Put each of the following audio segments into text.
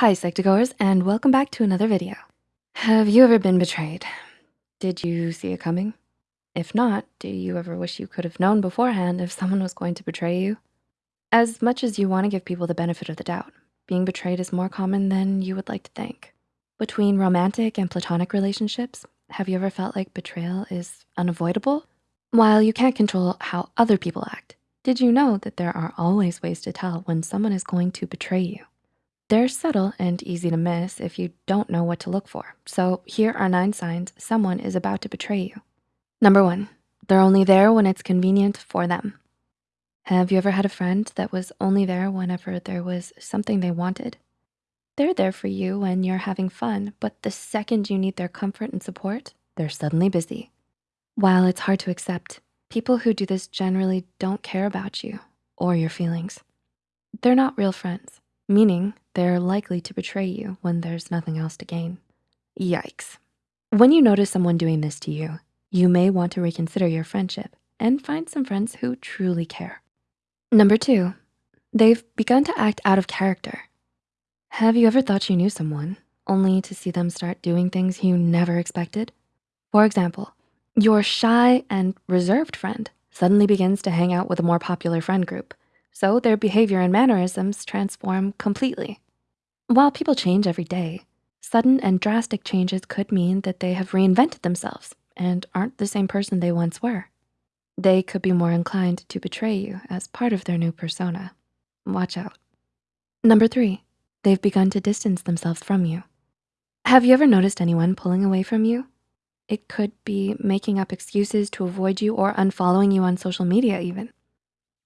Hi, Psych2Goers, and welcome back to another video. Have you ever been betrayed? Did you see it coming? If not, do you ever wish you could have known beforehand if someone was going to betray you? As much as you wanna give people the benefit of the doubt, being betrayed is more common than you would like to think. Between romantic and platonic relationships, have you ever felt like betrayal is unavoidable? While you can't control how other people act, did you know that there are always ways to tell when someone is going to betray you? They're subtle and easy to miss if you don't know what to look for. So here are nine signs someone is about to betray you. Number one, they're only there when it's convenient for them. Have you ever had a friend that was only there whenever there was something they wanted? They're there for you when you're having fun, but the second you need their comfort and support, they're suddenly busy. While it's hard to accept, people who do this generally don't care about you or your feelings. They're not real friends, meaning they're likely to betray you when there's nothing else to gain. Yikes. When you notice someone doing this to you, you may want to reconsider your friendship and find some friends who truly care. Number two, they've begun to act out of character. Have you ever thought you knew someone only to see them start doing things you never expected? For example, your shy and reserved friend suddenly begins to hang out with a more popular friend group, so their behavior and mannerisms transform completely. While people change every day, sudden and drastic changes could mean that they have reinvented themselves and aren't the same person they once were. They could be more inclined to betray you as part of their new persona. Watch out. Number three, they've begun to distance themselves from you. Have you ever noticed anyone pulling away from you? It could be making up excuses to avoid you or unfollowing you on social media even.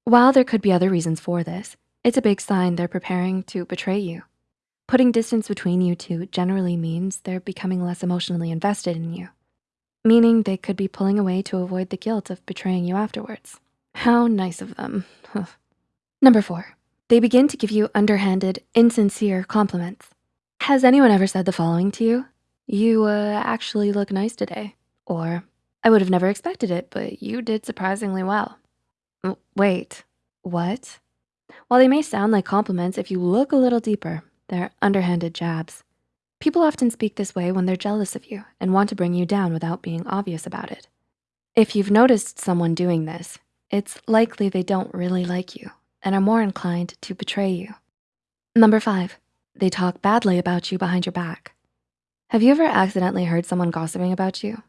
While there could be other reasons for this, it's a big sign they're preparing to betray you. Putting distance between you two generally means they're becoming less emotionally invested in you, meaning they could be pulling away to avoid the guilt of betraying you afterwards. How nice of them. Number four, they begin to give you underhanded, insincere compliments. Has anyone ever said the following to you? You uh, actually look nice today. Or, I would have never expected it, but you did surprisingly well. Wait, what? While they may sound like compliments, if you look a little deeper, they're underhanded jabs. People often speak this way when they're jealous of you and want to bring you down without being obvious about it. If you've noticed someone doing this, it's likely they don't really like you and are more inclined to betray you. Number five, they talk badly about you behind your back. Have you ever accidentally heard someone gossiping about you?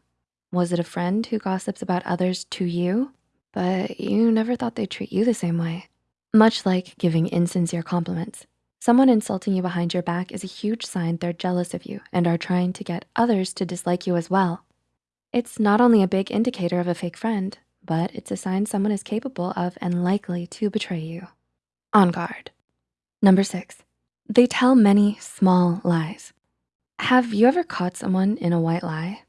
Was it a friend who gossips about others to you, but you never thought they'd treat you the same way? Much like giving insincere compliments, Someone insulting you behind your back is a huge sign they're jealous of you and are trying to get others to dislike you as well. It's not only a big indicator of a fake friend, but it's a sign someone is capable of and likely to betray you. On guard. Number six, they tell many small lies. Have you ever caught someone in a white lie?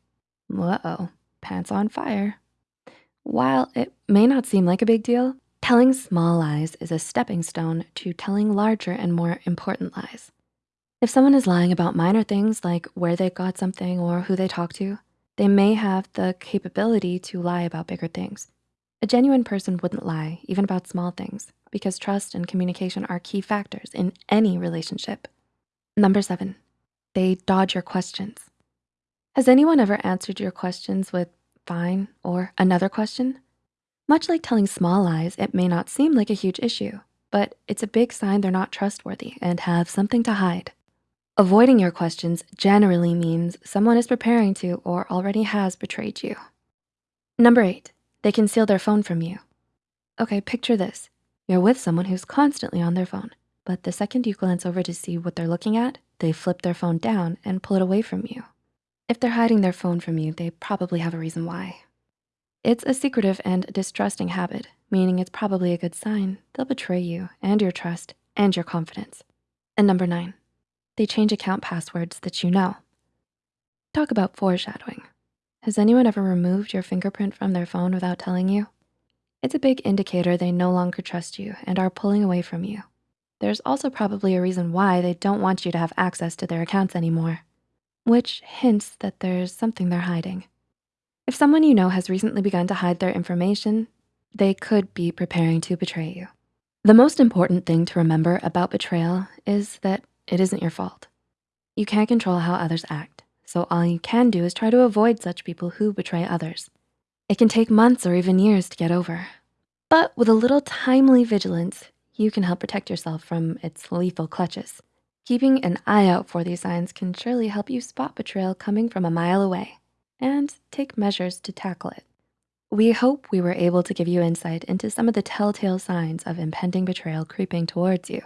Uh-oh, pants on fire. While it may not seem like a big deal, Telling small lies is a stepping stone to telling larger and more important lies. If someone is lying about minor things like where they got something or who they talk to, they may have the capability to lie about bigger things. A genuine person wouldn't lie, even about small things, because trust and communication are key factors in any relationship. Number seven, they dodge your questions. Has anyone ever answered your questions with fine or another question? Much like telling small lies, it may not seem like a huge issue, but it's a big sign they're not trustworthy and have something to hide. Avoiding your questions generally means someone is preparing to or already has betrayed you. Number eight, they conceal their phone from you. Okay, picture this. You're with someone who's constantly on their phone, but the second you glance over to see what they're looking at, they flip their phone down and pull it away from you. If they're hiding their phone from you, they probably have a reason why. It's a secretive and distrusting habit, meaning it's probably a good sign. They'll betray you and your trust and your confidence. And number nine, they change account passwords that you know. Talk about foreshadowing. Has anyone ever removed your fingerprint from their phone without telling you? It's a big indicator they no longer trust you and are pulling away from you. There's also probably a reason why they don't want you to have access to their accounts anymore, which hints that there's something they're hiding. If someone you know has recently begun to hide their information, they could be preparing to betray you. The most important thing to remember about betrayal is that It isn't your fault. You can't control how others act, so all you can do is try to avoid such people who betray others. It can take months or even years to get over. But with a little timely vigilance, you can help protect yourself from its lethal clutches. Keeping an eye out for these signs can surely help you spot betrayal coming from a mile away and take measures to tackle it. We hope we were able to give you insight into some of the telltale signs of impending betrayal creeping towards you.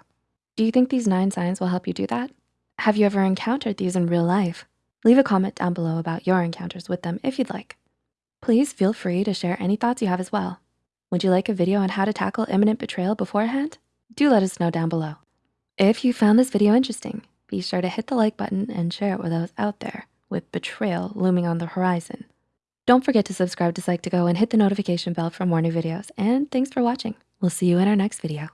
Do you think these nine signs will help you do that? Have you ever encountered these in real life? Leave a comment down below about your encounters with them if you'd like. Please feel free to share any thoughts you have as well. Would you like a video on how to tackle imminent betrayal beforehand? Do let us know down below. If you found this video interesting, be sure to hit the like button and share it with those out there with betrayal looming on the horizon. Don't forget to subscribe to Psych2Go and hit the notification bell for more new videos. And thanks for watching. We'll see you in our next video.